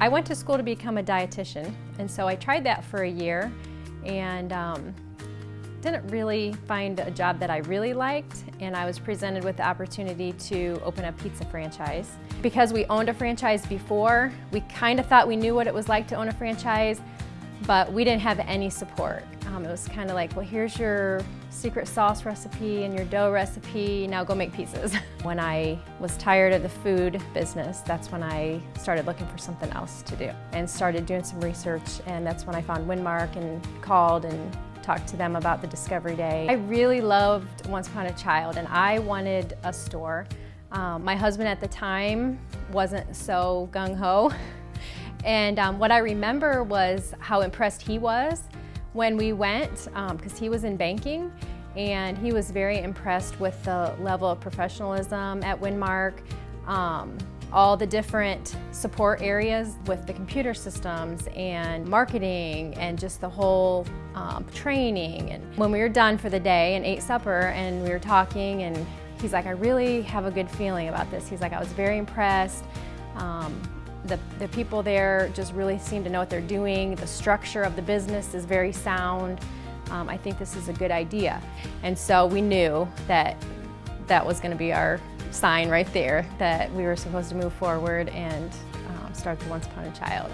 I went to school to become a dietitian, and so I tried that for a year and um, didn't really find a job that I really liked, and I was presented with the opportunity to open a pizza franchise. Because we owned a franchise before, we kind of thought we knew what it was like to own a franchise, but we didn't have any support. Um, it was kind of like, well, here's your secret sauce recipe and your dough recipe, now go make pizzas. when I was tired of the food business, that's when I started looking for something else to do and started doing some research and that's when I found Winmark and called and talked to them about the Discovery Day. I really loved Once Upon a Child and I wanted a store. Um, my husband at the time wasn't so gung-ho and um, what I remember was how impressed he was when we went, because um, he was in banking, and he was very impressed with the level of professionalism at Winmark, um, all the different support areas with the computer systems and marketing and just the whole um, training. And when we were done for the day and ate supper and we were talking and he's like, I really have a good feeling about this. He's like, I was very impressed. Um, the, the people there just really seem to know what they're doing. The structure of the business is very sound. Um, I think this is a good idea. And so we knew that that was going to be our sign right there that we were supposed to move forward and um, start the Once Upon a Child.